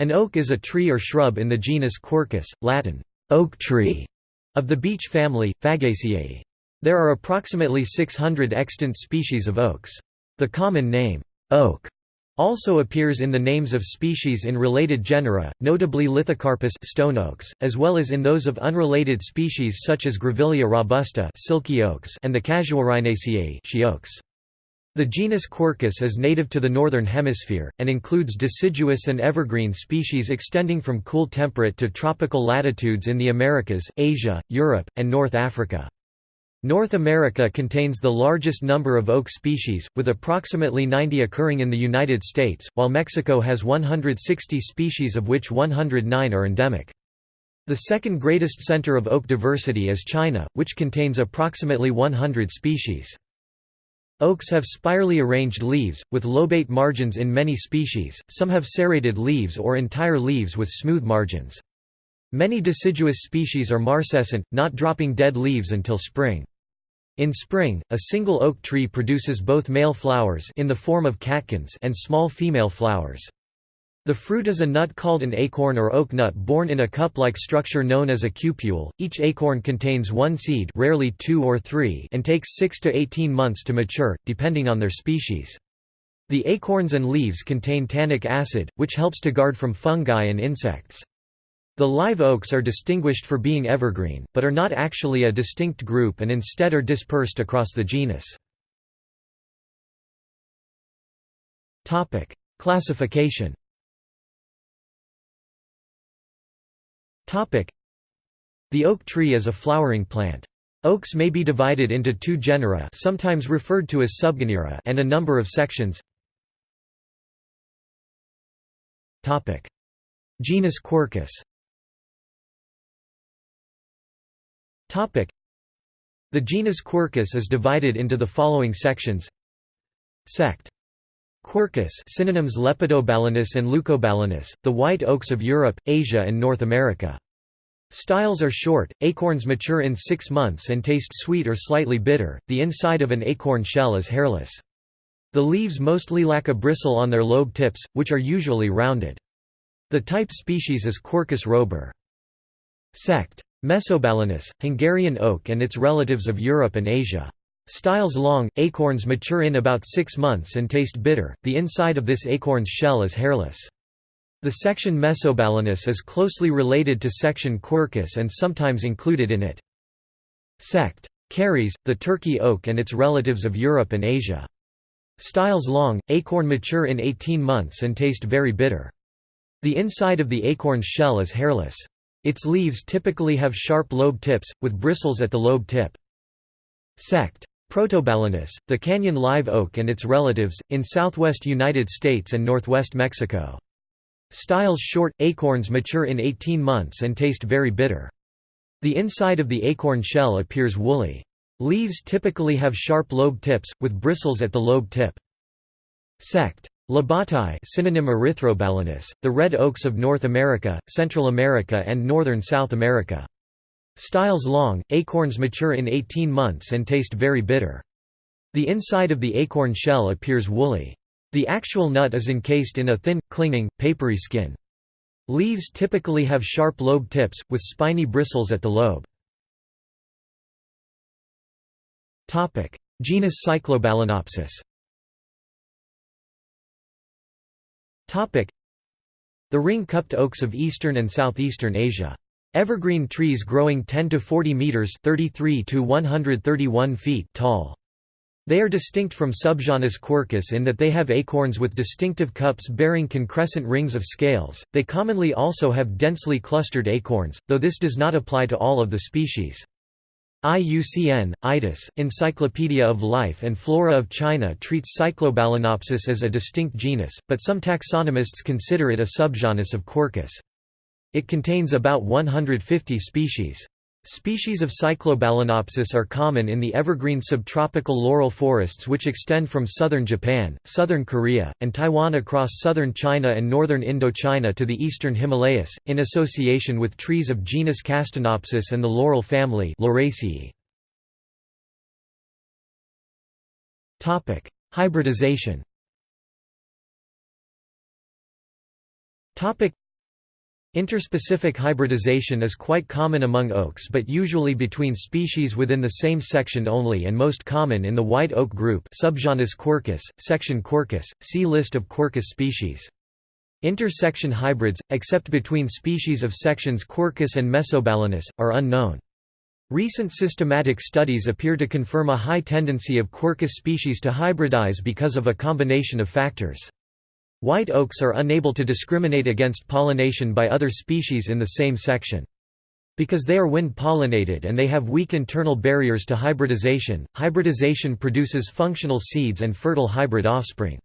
An oak is a tree or shrub in the genus Quercus, Latin, oak tree, of the beech family, Fagaceae. There are approximately 600 extant species of oaks. The common name, oak, also appears in the names of species in related genera, notably Lithocarpus stone oaks, as well as in those of unrelated species such as Grevillea robusta silky oaks and the Casuarinaceae she oaks. The genus Quercus is native to the Northern Hemisphere, and includes deciduous and evergreen species extending from cool temperate to tropical latitudes in the Americas, Asia, Europe, and North Africa. North America contains the largest number of oak species, with approximately 90 occurring in the United States, while Mexico has 160 species of which 109 are endemic. The second greatest center of oak diversity is China, which contains approximately 100 species. Oaks have spirally arranged leaves, with lobate margins in many species, some have serrated leaves or entire leaves with smooth margins. Many deciduous species are marcescent, not dropping dead leaves until spring. In spring, a single oak tree produces both male flowers in the form of catkins and small female flowers. The fruit is a nut called an acorn or oak nut borne in a cup-like structure known as a cupule. Each acorn contains one seed, rarely two or three, and takes 6 to 18 months to mature, depending on their species. The acorns and leaves contain tannic acid, which helps to guard from fungi and insects. The live oaks are distinguished for being evergreen, but are not actually a distinct group and instead are dispersed across the genus. Classification The oak tree is a flowering plant. Oaks may be divided into two genera sometimes referred to as subgenera and a number of sections. Genus Quercus The genus Quercus is divided into the following sections Sect Quercus synonyms Lepidobalanus and Leucobalanus, the white oaks of Europe, Asia and North America. Styles are short, acorns mature in six months and taste sweet or slightly bitter, the inside of an acorn shell is hairless. The leaves mostly lack a bristle on their lobe tips, which are usually rounded. The type species is Quercus robur. Sect. Mesobalanus, Hungarian oak and its relatives of Europe and Asia. Styles long, acorns mature in about six months and taste bitter, the inside of this acorn's shell is hairless. The section Mesobalanus is closely related to section Quercus and sometimes included in it. Sect. Cerris, the Turkey oak and its relatives of Europe and Asia. Styles long, acorn mature in 18 months and taste very bitter. The inside of the acorn's shell is hairless. Its leaves typically have sharp lobe tips, with bristles at the lobe tip. Sect. Protobalanus, the canyon live oak and its relatives, in southwest United States and northwest Mexico. Styles short, acorns mature in 18 months and taste very bitter. The inside of the acorn shell appears woolly. Leaves typically have sharp lobe tips, with bristles at the lobe tip. Sect. Lobatae synonym Erythrobalanus, the red oaks of North America, Central America and northern South America. Styles long, acorns mature in 18 months and taste very bitter. The inside of the acorn shell appears woolly. The actual nut is encased in a thin, clinging, papery skin. Leaves typically have sharp lobe tips, with spiny bristles at the lobe. Genus Cyclobalanopsis The ring-cupped oaks of eastern and southeastern Asia. Evergreen trees growing 10 to 40 meters (33 to 131 feet) tall. They are distinct from subgenus Quercus in that they have acorns with distinctive cups bearing concrescent rings of scales. They commonly also have densely clustered acorns, though this does not apply to all of the species. IUCN, ITIS, Encyclopedia of Life and Flora of China treats Cyclobalanopsis as a distinct genus, but some taxonomists consider it a subgenus of Quercus. It contains about 150 species. Species of Cyclobalanopsis are common in the evergreen subtropical laurel forests which extend from southern Japan, southern Korea, and Taiwan across southern China and northern Indochina to the eastern Himalayas, in association with trees of genus Castanopsis and the laurel family. Hybridization Interspecific hybridization is quite common among oaks but usually between species within the same section only and most common in the white oak group subgenus Quercus, section Quercus, see List of Quercus species. Intersection hybrids, except between species of sections Quercus and Mesobalanus, are unknown. Recent systematic studies appear to confirm a high tendency of Quercus species to hybridize because of a combination of factors. White oaks are unable to discriminate against pollination by other species in the same section. Because they are wind-pollinated and they have weak internal barriers to hybridization, hybridization produces functional seeds and fertile hybrid offspring.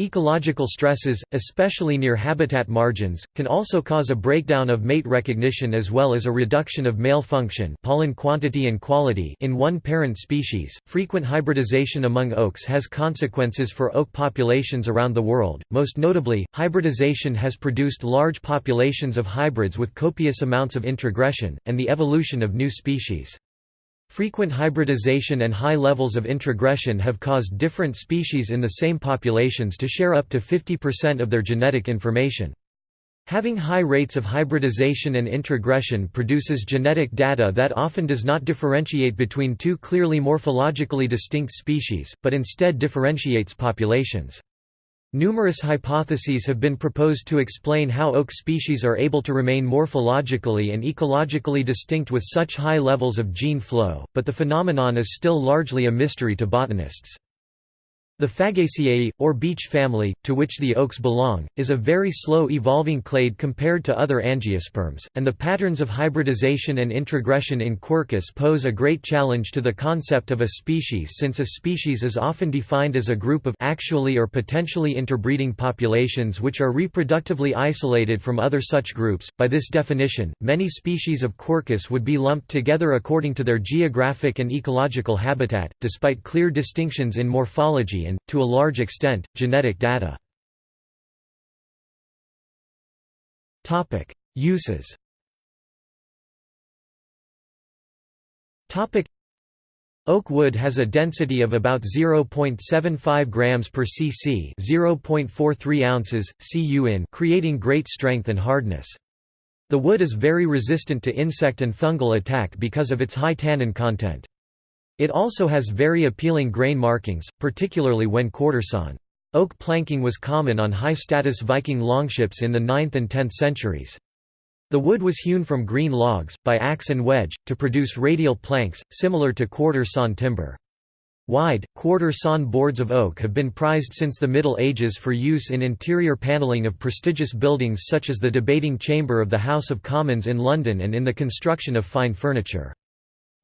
Ecological stresses, especially near habitat margins, can also cause a breakdown of mate recognition as well as a reduction of male function pollen quantity and quality in one parent species. Frequent hybridization among oaks has consequences for oak populations around the world. Most notably, hybridization has produced large populations of hybrids with copious amounts of introgression, and the evolution of new species. Frequent hybridization and high levels of introgression have caused different species in the same populations to share up to 50% of their genetic information. Having high rates of hybridization and introgression produces genetic data that often does not differentiate between two clearly morphologically distinct species, but instead differentiates populations. Numerous hypotheses have been proposed to explain how oak species are able to remain morphologically and ecologically distinct with such high levels of gene flow, but the phenomenon is still largely a mystery to botanists. The Fagaceae, or beech family, to which the oaks belong, is a very slow-evolving clade compared to other angiosperms, and the patterns of hybridization and introgression in Quercus pose a great challenge to the concept of a species since a species is often defined as a group of actually or potentially interbreeding populations which are reproductively isolated from other such groups. By this definition, many species of Quercus would be lumped together according to their geographic and ecological habitat, despite clear distinctions in morphology and, to a large extent, genetic data. Uses Oak wood has a density of about 0.75 grams per cc, 0.43 ounces cu in, creating great strength and hardness. The wood is very resistant to insect and fungal attack because of its high tannin content. It also has very appealing grain markings, particularly when quartersawn. Oak planking was common on high-status Viking longships in the 9th and 10th centuries. The wood was hewn from green logs, by axe and wedge, to produce radial planks, similar to quarter-sawn timber. Wide, quarter-sawn boards of oak have been prized since the Middle Ages for use in interior panelling of prestigious buildings such as the debating chamber of the House of Commons in London and in the construction of fine furniture.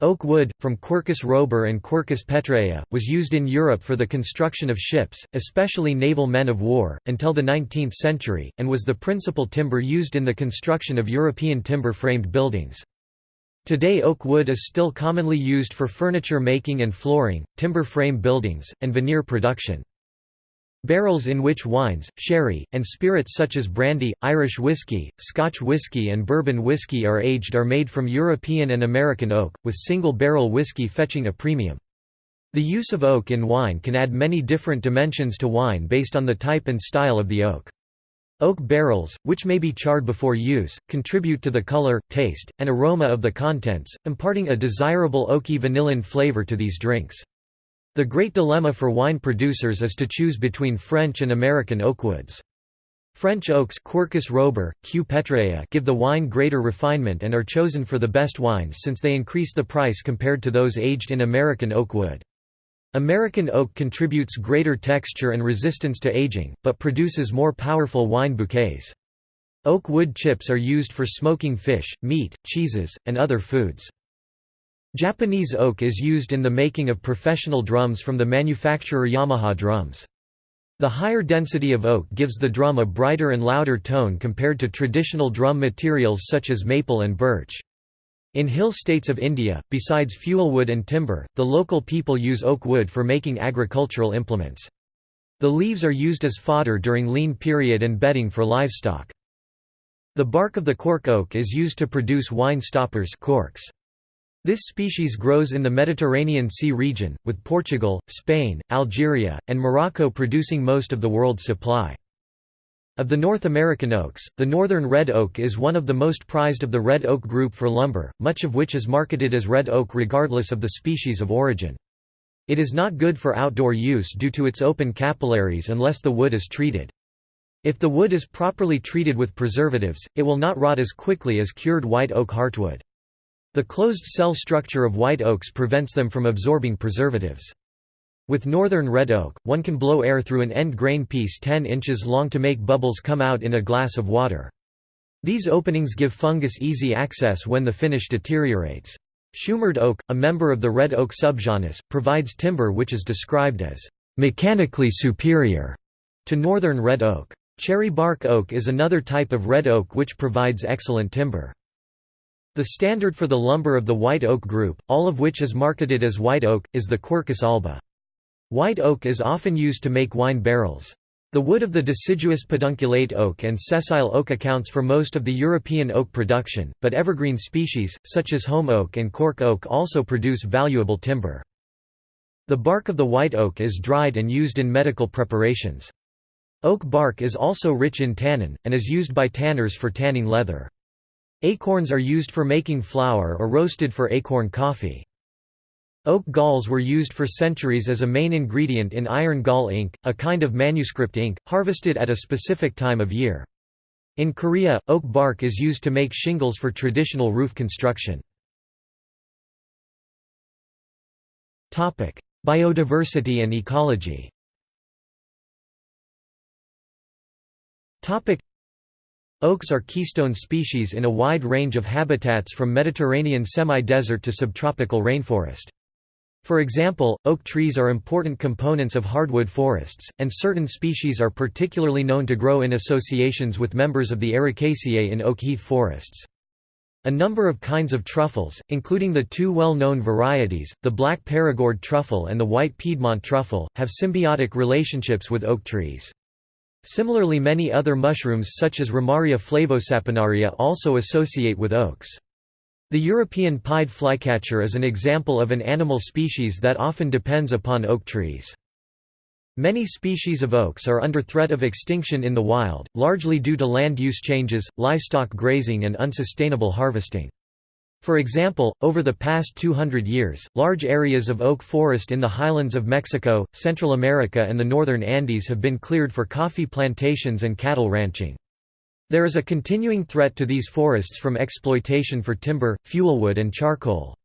Oak wood, from Quercus robur and Quercus petraea, was used in Europe for the construction of ships, especially naval men of war, until the 19th century, and was the principal timber used in the construction of European timber-framed buildings. Today oak wood is still commonly used for furniture making and flooring, timber frame buildings, and veneer production. Barrels in which wines, sherry, and spirits such as brandy, Irish whiskey, Scotch whiskey and bourbon whiskey are aged are made from European and American oak, with single-barrel whiskey fetching a premium. The use of oak in wine can add many different dimensions to wine based on the type and style of the oak. Oak barrels, which may be charred before use, contribute to the color, taste, and aroma of the contents, imparting a desirable oaky vanillin flavor to these drinks. The great dilemma for wine producers is to choose between French and American oakwoods. French oaks Quercus robur, Q. petraea give the wine greater refinement and are chosen for the best wines since they increase the price compared to those aged in American oak wood. American oak contributes greater texture and resistance to aging, but produces more powerful wine bouquets. Oak wood chips are used for smoking fish, meat, cheeses, and other foods. Japanese oak is used in the making of professional drums from the manufacturer Yamaha drums. The higher density of oak gives the drum a brighter and louder tone compared to traditional drum materials such as maple and birch. In hill states of India, besides fuel wood and timber, the local people use oak wood for making agricultural implements. The leaves are used as fodder during lean period and bedding for livestock. The bark of the cork oak is used to produce wine stoppers corks. This species grows in the Mediterranean Sea region, with Portugal, Spain, Algeria, and Morocco producing most of the world's supply. Of the North American oaks, the northern red oak is one of the most prized of the red oak group for lumber, much of which is marketed as red oak regardless of the species of origin. It is not good for outdoor use due to its open capillaries unless the wood is treated. If the wood is properly treated with preservatives, it will not rot as quickly as cured white oak heartwood. The closed cell structure of white oaks prevents them from absorbing preservatives. With northern red oak, one can blow air through an end grain piece 10 inches long to make bubbles come out in a glass of water. These openings give fungus easy access when the finish deteriorates. Shumard oak, a member of the red oak subgenus, provides timber which is described as mechanically superior to northern red oak. Cherry bark oak is another type of red oak which provides excellent timber. The standard for the lumber of the white oak group, all of which is marketed as white oak, is the Quercus alba. White oak is often used to make wine barrels. The wood of the deciduous pedunculate oak and sessile oak accounts for most of the European oak production, but evergreen species, such as home oak and cork oak also produce valuable timber. The bark of the white oak is dried and used in medical preparations. Oak bark is also rich in tannin, and is used by tanners for tanning leather. Acorns are used for making flour or roasted for acorn coffee. Oak galls were used for centuries as a main ingredient in iron gall ink, a kind of manuscript ink, harvested at a specific time of year. In Korea, oak bark is used to make shingles for traditional roof construction. Biodiversity and ecology Oaks are keystone species in a wide range of habitats from Mediterranean semi-desert to subtropical rainforest. For example, oak trees are important components of hardwood forests, and certain species are particularly known to grow in associations with members of the Ericaceae in oak heath forests. A number of kinds of truffles, including the two well-known varieties, the black Perigord truffle and the white Piedmont truffle, have symbiotic relationships with oak trees. Similarly many other mushrooms such as Ramaria flavosaponaria also associate with oaks. The European pied flycatcher is an example of an animal species that often depends upon oak trees. Many species of oaks are under threat of extinction in the wild, largely due to land use changes, livestock grazing and unsustainable harvesting. For example, over the past 200 years, large areas of oak forest in the highlands of Mexico, Central America and the northern Andes have been cleared for coffee plantations and cattle ranching. There is a continuing threat to these forests from exploitation for timber, fuelwood and charcoal.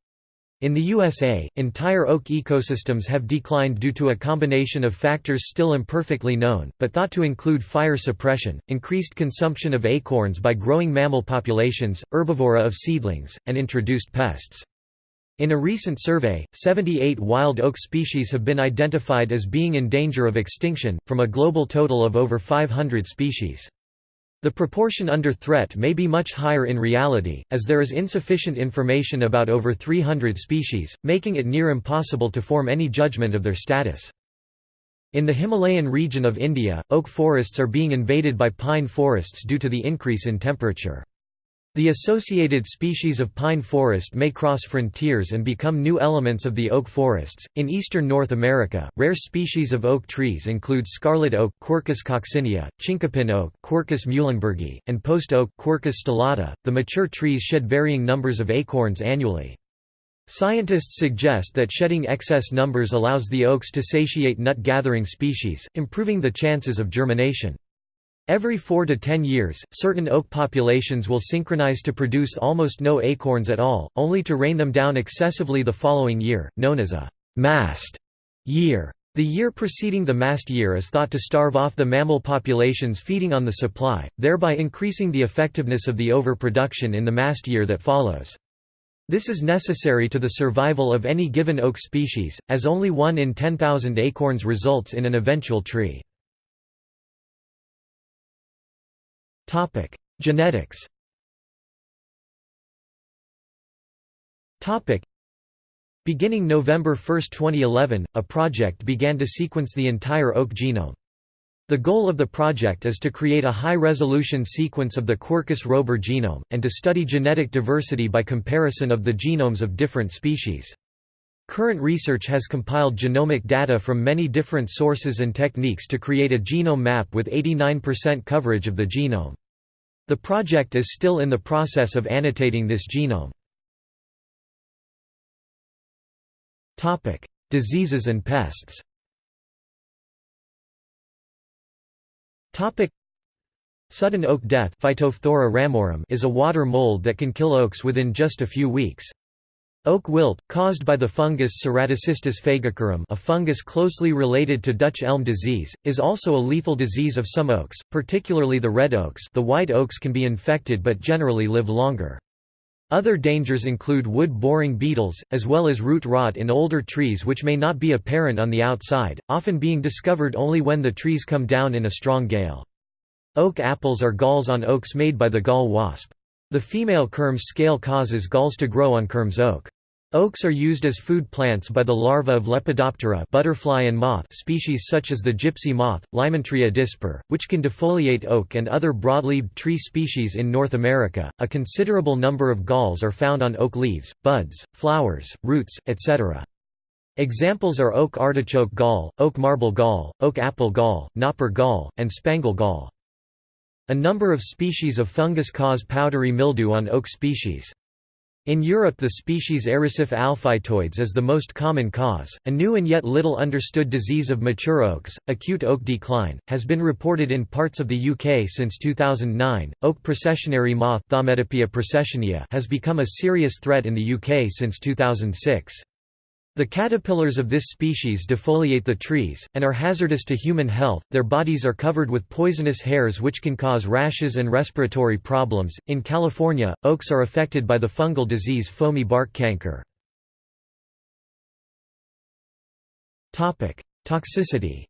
In the USA, entire oak ecosystems have declined due to a combination of factors still imperfectly known, but thought to include fire suppression, increased consumption of acorns by growing mammal populations, herbivory of seedlings, and introduced pests. In a recent survey, 78 wild oak species have been identified as being in danger of extinction, from a global total of over 500 species. The proportion under threat may be much higher in reality, as there is insufficient information about over 300 species, making it near impossible to form any judgment of their status. In the Himalayan region of India, oak forests are being invaded by pine forests due to the increase in temperature. The associated species of pine forest may cross frontiers and become new elements of the oak forests. In eastern North America, rare species of oak trees include scarlet oak Quercus coccinea, chinkapin oak Quercus muhlenbergii, and post oak Quercus stellata. The mature trees shed varying numbers of acorns annually. Scientists suggest that shedding excess numbers allows the oaks to satiate nut-gathering species, improving the chances of germination. Every 4 to 10 years, certain oak populations will synchronize to produce almost no acorns at all, only to rain them down excessively the following year, known as a mast year. The year preceding the mast year is thought to starve off the mammal populations feeding on the supply, thereby increasing the effectiveness of the overproduction in the mast year that follows. This is necessary to the survival of any given oak species, as only 1 in 10,000 acorns results in an eventual tree. Genetics. Topic: Beginning November 1, 2011, a project began to sequence the entire oak genome. The goal of the project is to create a high-resolution sequence of the Quercus robur genome, and to study genetic diversity by comparison of the genomes of different species. Current research has compiled genomic data from many different sources and techniques to create a genome map with 89% coverage of the genome. The project is still in the process of annotating this genome. Diseases and pests Sudden oak death is a water mold that can kill oaks within just a few weeks. Oak wilt, caused by the fungus Ceratocystis fagacearum a fungus closely related to Dutch elm disease, is also a lethal disease of some oaks, particularly the red oaks the white oaks can be infected but generally live longer. Other dangers include wood-boring beetles, as well as root rot in older trees which may not be apparent on the outside, often being discovered only when the trees come down in a strong gale. Oak apples are galls on oaks made by the gall wasp. The female kermes scale causes galls to grow on kermes oak. Oaks are used as food plants by the larvae of Lepidoptera butterfly and moth species such as the gypsy moth, Lymantria dispar, which can defoliate oak and other broadleaved tree species in North America. A considerable number of galls are found on oak leaves, buds, flowers, roots, etc. Examples are oak artichoke gall, oak marble gall, oak apple gall, knopper gall, and spangle gall. A number of species of fungus cause powdery mildew on oak species. In Europe the species alphitoides is the most common cause. A new and yet little understood disease of mature oaks, acute oak decline, has been reported in parts of the UK since 2009. Oak processionary moth has become a serious threat in the UK since 2006. The caterpillars of this species defoliate the trees, and are hazardous to human health. Their bodies are covered with poisonous hairs which can cause rashes and respiratory problems. In California, oaks are affected by the fungal disease foamy bark canker. Toxicity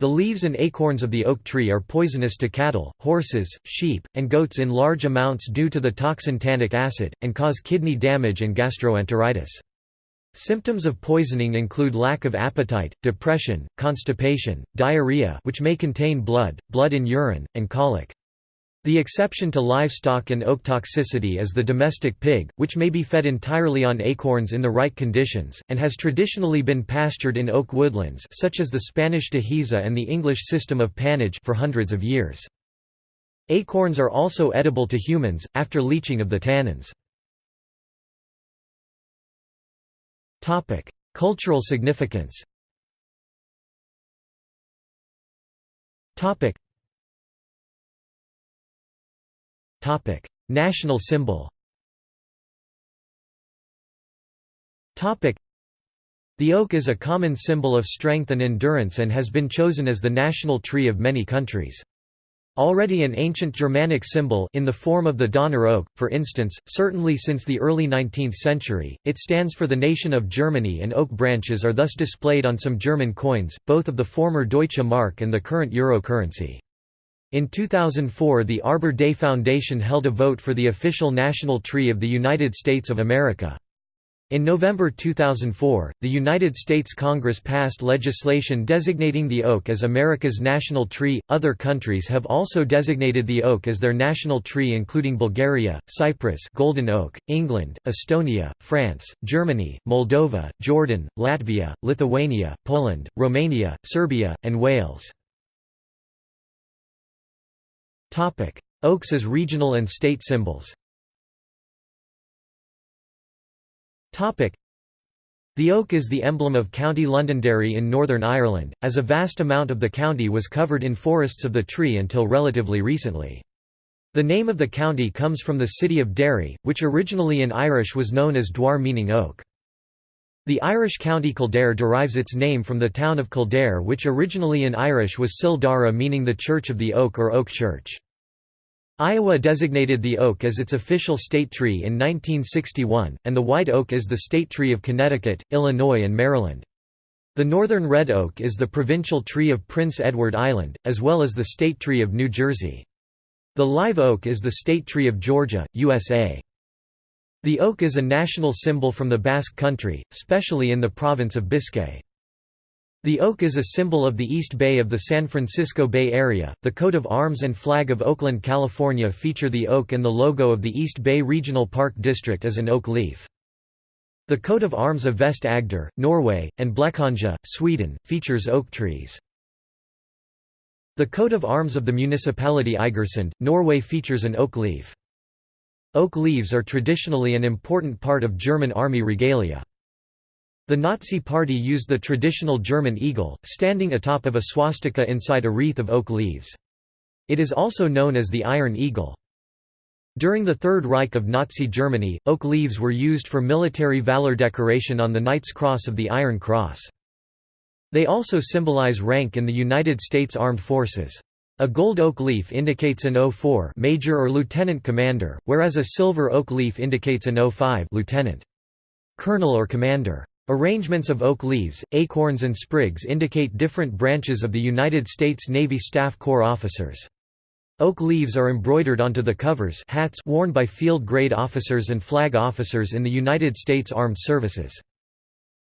the leaves and acorns of the oak tree are poisonous to cattle, horses, sheep, and goats in large amounts due to the toxin tannic acid, and cause kidney damage and gastroenteritis. Symptoms of poisoning include lack of appetite, depression, constipation, diarrhea which may contain blood, blood in urine, and colic. The exception to livestock and oak toxicity is the domestic pig, which may be fed entirely on acorns in the right conditions, and has traditionally been pastured in oak woodlands such as the Spanish dehesa and the English system of pannage for hundreds of years. Acorns are also edible to humans, after leaching of the tannins. Cultural significance National symbol. The oak is a common symbol of strength and endurance and has been chosen as the national tree of many countries. Already an ancient Germanic symbol in the form of the Donner oak, for instance, certainly since the early 19th century, it stands for the nation of Germany and oak branches are thus displayed on some German coins, both of the former Deutsche Mark and the current euro currency. In 2004 the Arbor Day Foundation held a vote for the official national tree of the United States of America. In November 2004, the United States Congress passed legislation designating the oak as America's national tree. Other countries have also designated the oak as their national tree, including Bulgaria, Cyprus, golden oak, England, Estonia, France, Germany, Moldova, Jordan, Latvia, Lithuania, Poland, Romania, Serbia, and Wales. Oaks as regional and state symbols the oak is the emblem of County Londonderry in Northern Ireland, as a vast amount of the county was covered in forests of the tree until relatively recently. The name of the county comes from the city of Derry, which originally in Irish was known as Dwar meaning oak. The Irish county Kildare derives its name from the town of Kildare which originally in Irish was Cill Dara meaning the Church of the Oak or Oak Church. Iowa designated the oak as its official state tree in 1961, and the white oak is the state tree of Connecticut, Illinois and Maryland. The northern red oak is the provincial tree of Prince Edward Island, as well as the state tree of New Jersey. The live oak is the state tree of Georgia, USA. The oak is a national symbol from the Basque Country, especially in the province of Biscay. The oak is a symbol of the East Bay of the San Francisco Bay Area. The coat of arms and flag of Oakland, California feature the oak and the logo of the East Bay Regional Park District as an oak leaf. The coat of arms of Vest Agder, Norway, and Blekinge, Sweden, features oak trees. The coat of arms of the municipality Eigersund, Norway features an oak leaf. Oak leaves are traditionally an important part of German army regalia. The Nazi Party used the traditional German eagle, standing atop of a swastika inside a wreath of oak leaves. It is also known as the Iron Eagle. During the Third Reich of Nazi Germany, oak leaves were used for military valor decoration on the Knight's Cross of the Iron Cross. They also symbolize rank in the United States Armed Forces. A gold oak leaf indicates an O4 major or lieutenant commander, whereas a silver oak leaf indicates an O5 lieutenant. Colonel or commander. Arrangements of oak leaves, acorns and sprigs indicate different branches of the United States Navy Staff Corps officers. Oak leaves are embroidered onto the covers hats worn by field-grade officers and flag officers in the United States Armed Services.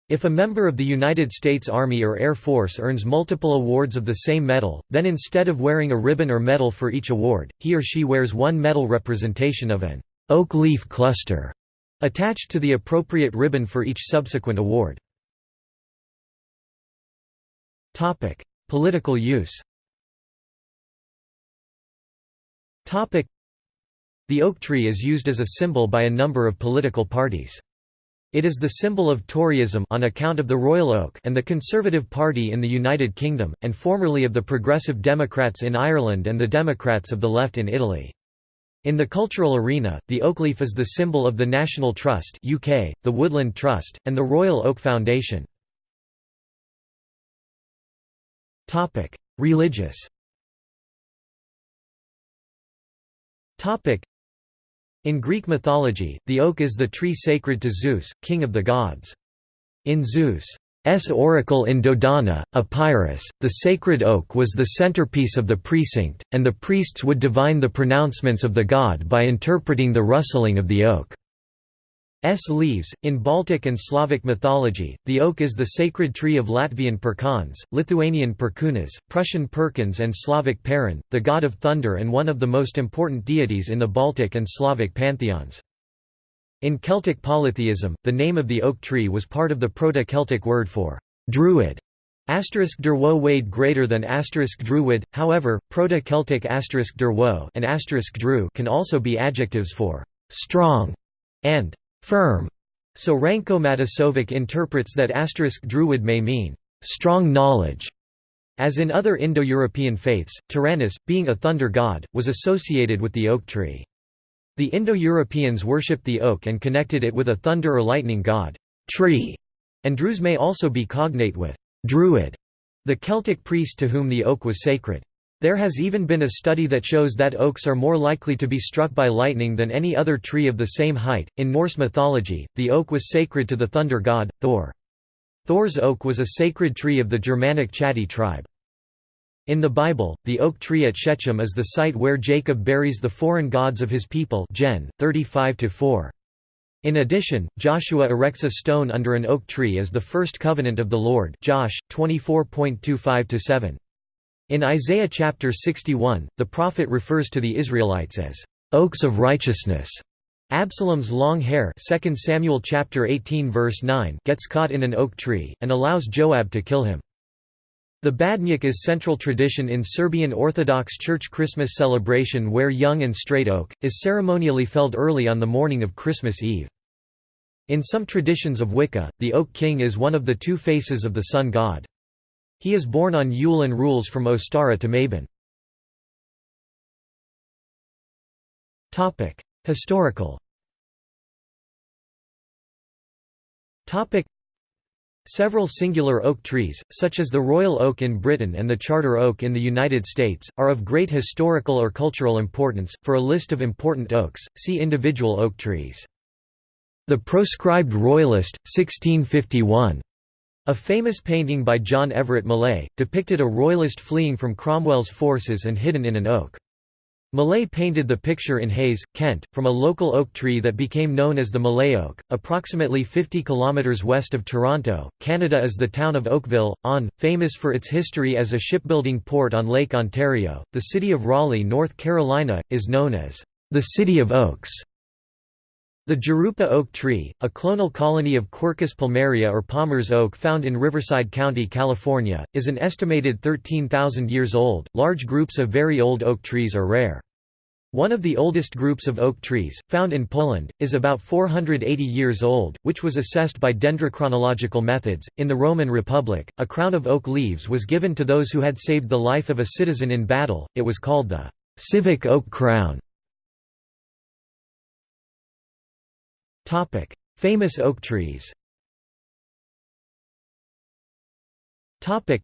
If a member of the United States Army or Air Force earns multiple awards of the same medal, then instead of wearing a ribbon or medal for each award, he or she wears one medal representation of an oak leaf cluster attached to the appropriate ribbon for each subsequent award. Political use The oak tree is used as a symbol by a number of political parties. It is the symbol of Toryism on account of the Royal Oak and the Conservative Party in the United Kingdom, and formerly of the Progressive Democrats in Ireland and the Democrats of the Left in Italy. In the cultural arena, the oak leaf is the symbol of the National Trust UK, the Woodland Trust, and the Royal Oak Foundation. Religious In Greek mythology, the oak is the tree sacred to Zeus, king of the gods. In Zeus' S oracle in Dodona, Epirus, the sacred oak was the centerpiece of the precinct, and the priests would divine the pronouncements of the god by interpreting the rustling of the oak's leaves. In Baltic and Slavic mythology, the oak is the sacred tree of Latvian Pērkons, Lithuanian Perkūnas, Prussian Perkūns, and Slavic Perun, the god of thunder and one of the most important deities in the Baltic and Slavic pantheons. In Celtic polytheism, the name of the oak tree was part of the Proto-Celtic word for druid. Asterisk derwo weighed greater than asterisk druid, however, Proto-Celtic asterisk derwo and asterisk dru can also be adjectives for strong and firm. So Ranko Matasović interprets that asterisk druid may mean strong knowledge. As in other Indo-European faiths, Taranis, being a thunder god, was associated with the oak tree. The Indo-Europeans worshipped the oak and connected it with a thunder or lightning god tree, and Druze may also be cognate with druid, the Celtic priest to whom the oak was sacred. There has even been a study that shows that oaks are more likely to be struck by lightning than any other tree of the same height. In Norse mythology, the oak was sacred to the thunder god, Thor. Thor's oak was a sacred tree of the Germanic Chatti tribe. In the Bible, the oak tree at Shechem is the site where Jacob buries the foreign gods of his people Gen. 35 In addition, Joshua erects a stone under an oak tree as the first covenant of the Lord Josh 24.25-7. In Isaiah chapter 61, the prophet refers to the Israelites as oaks of righteousness. Absalom's long hair 2 Samuel chapter 18 verse 9 gets caught in an oak tree, and allows Joab to kill him. The Badnjak is central tradition in Serbian Orthodox Church Christmas celebration where young and straight oak, is ceremonially felled early on the morning of Christmas Eve. In some traditions of Wicca, the Oak King is one of the two faces of the sun god. He is born on Yule and rules from Ostara to Mabon. Historical Several singular oak trees, such as the royal oak in Britain and the charter oak in the United States, are of great historical or cultural importance. For a list of important oaks, see individual oak trees. The Proscribed Royalist, 1651. A famous painting by John Everett Millais, depicted a royalist fleeing from Cromwell's forces and hidden in an oak. Millais painted the picture in Hayes, Kent, from a local oak tree that became known as the Millais oak. Approximately 50 km west of Toronto, Canada is the town of Oakville, on, famous for its history as a shipbuilding port on Lake Ontario. The city of Raleigh, North Carolina, is known as the City of Oaks. The Jurupa oak tree, a clonal colony of Quercus palmeri or Palmer's oak found in Riverside County, California, is an estimated 13,000 years old. Large groups of very old oak trees are rare. One of the oldest groups of oak trees, found in Poland, is about 480 years old, which was assessed by dendrochronological methods. In the Roman Republic, a crown of oak leaves was given to those who had saved the life of a citizen in battle, it was called the civic oak crown. Topic: Famous oak trees. Topic: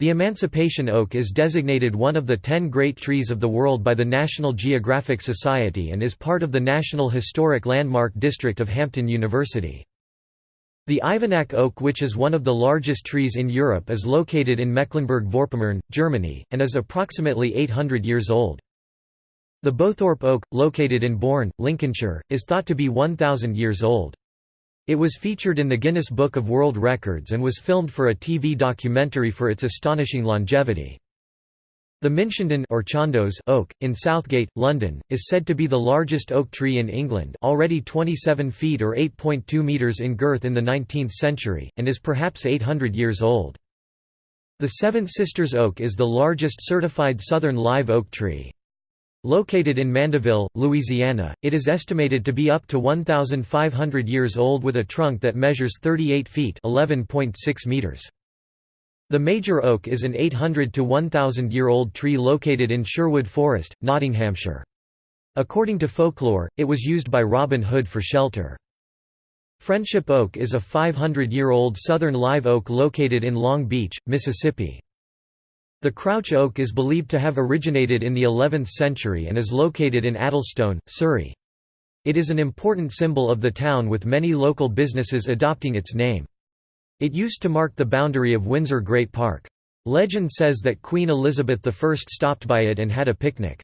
The Emancipation oak is designated one of the 10 great trees of the world by the National Geographic Society and is part of the National Historic Landmark District of Hampton University. The Ivenack oak which is one of the largest trees in Europe is located in Mecklenburg-Vorpommern, Germany, and is approximately 800 years old. The Bowthorpe oak, located in Bourne, Lincolnshire, is thought to be 1,000 years old. It was featured in the Guinness Book of World Records and was filmed for a TV documentary for its astonishing longevity. The Minchenden or oak, in Southgate, London, is said to be the largest oak tree in England already 27 feet or 8.2 metres in girth in the 19th century, and is perhaps 800 years old. The Seven Sisters oak is the largest certified southern live oak tree. Located in Mandeville, Louisiana, it is estimated to be up to 1,500 years old with a trunk that measures 38 feet meters. The major oak is an 800 to 1,000-year-old tree located in Sherwood Forest, Nottinghamshire. According to folklore, it was used by Robin Hood for shelter. Friendship Oak is a 500-year-old southern live oak located in Long Beach, Mississippi. The crouch oak is believed to have originated in the 11th century and is located in Addlestone, Surrey. It is an important symbol of the town with many local businesses adopting its name. It used to mark the boundary of Windsor Great Park. Legend says that Queen Elizabeth I stopped by it and had a picnic.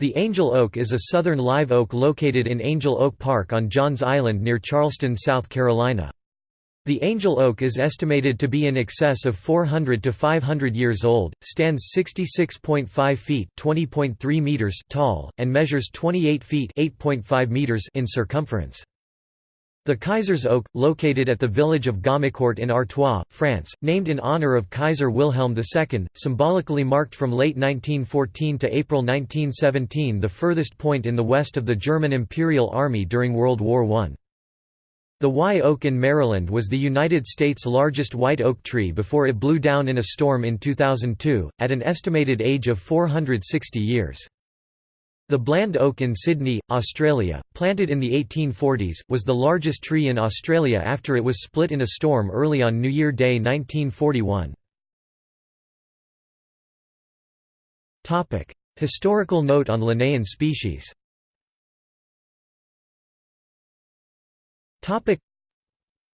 The Angel Oak is a southern live oak located in Angel Oak Park on Johns Island near Charleston, South Carolina. The angel oak is estimated to be in excess of 400 to 500 years old, stands 66.5 feet (20.3 meters) tall, and measures 28 feet (8.5 meters) in circumference. The Kaiser's Oak, located at the village of Gommecourt in Artois, France, named in honor of Kaiser Wilhelm II, symbolically marked from late 1914 to April 1917 the furthest point in the west of the German Imperial Army during World War I. The Wye oak in Maryland was the United States' largest white oak tree before it blew down in a storm in 2002, at an estimated age of 460 years. The Bland oak in Sydney, Australia, planted in the 1840s, was the largest tree in Australia after it was split in a storm early on New Year Day 1941. Historical note on Linnaean species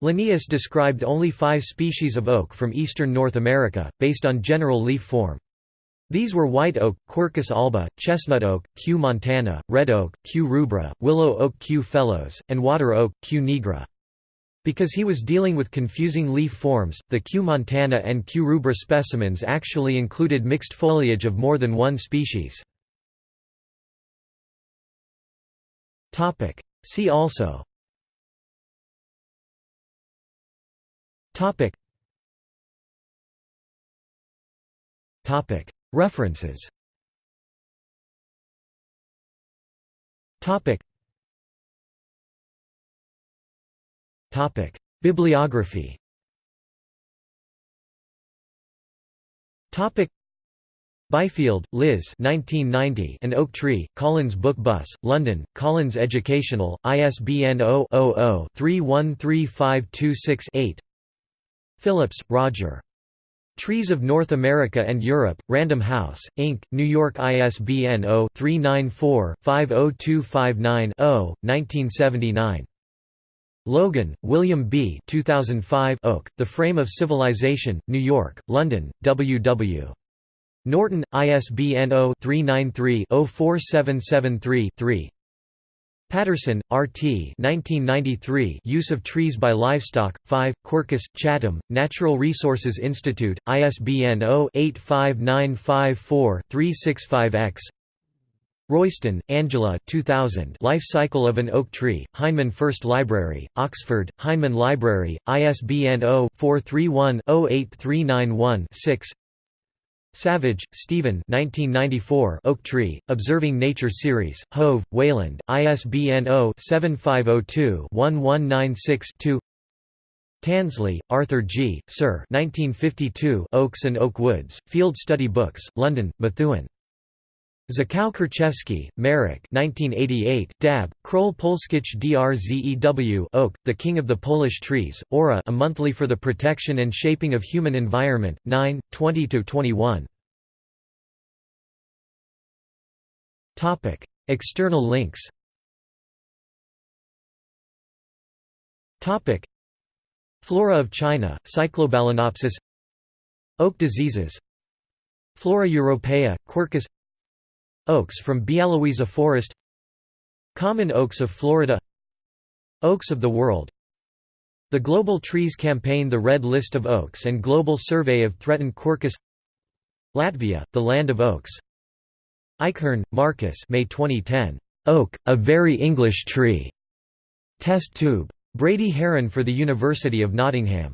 Linnaeus described only five species of oak from eastern North America, based on general leaf form. These were white oak, Quercus alba, chestnut oak, Q. montana, red oak, Q. rubra, willow oak Q. phellos, and water oak, Q. nigra. Because he was dealing with confusing leaf forms, the Q. montana and Q. rubra specimens actually included mixed foliage of more than one species. See also Topic. Topic. References. Topic. Topic. Bibliography. Topic. Byfield, Liz 1990, An Oak Tree, Collins Book Bus, London, Collins Educational, ISBN 0-00-313526-8 Phillips, Roger. Trees of North America and Europe, Random House, Inc., New York ISBN 0-394-50259-0, 1979. Logan, William B. 2005 Oak, The Frame of Civilization, New York, London, W. W. Norton, ISBN 0-393-04773-3 Patterson, R.T. 1993 Use of Trees by Livestock, 5, Quercus, Chatham, Natural Resources Institute, ISBN 0-85954-365-X Royston, Angela 2000 Life Cycle of an Oak Tree, Heinemann First Library, Oxford, Heinemann Library, ISBN 0-431-08391-6 Savage, Stephen 1994 Oak Tree, Observing Nature Series, Hove, Wayland, ISBN 0-7502-1196-2 Tansley, Arthur G., Sir 1952 Oaks and Oak Woods, Field Study Books, London, Methuen. Zakow-Kurczewski, Marek 1988, Dab, Krol Polskich Drzew Oak, The King of the Polish Trees, Aura A Monthly for the Protection and Shaping of Human Environment, 9, 20–21. External links. Flora of China, Cyclobalanopsis. Oak diseases. Flora europaea, Quercus Oaks from Bialowieza Forest Common oaks of Florida Oaks of the world The Global Trees Campaign The Red List of Oaks and Global Survey of Threatened Quercus Latvia, the Land of Oaks Eichhorn, Markus May 2010. Oak, a very English tree. Test tube. Brady Haran for the University of Nottingham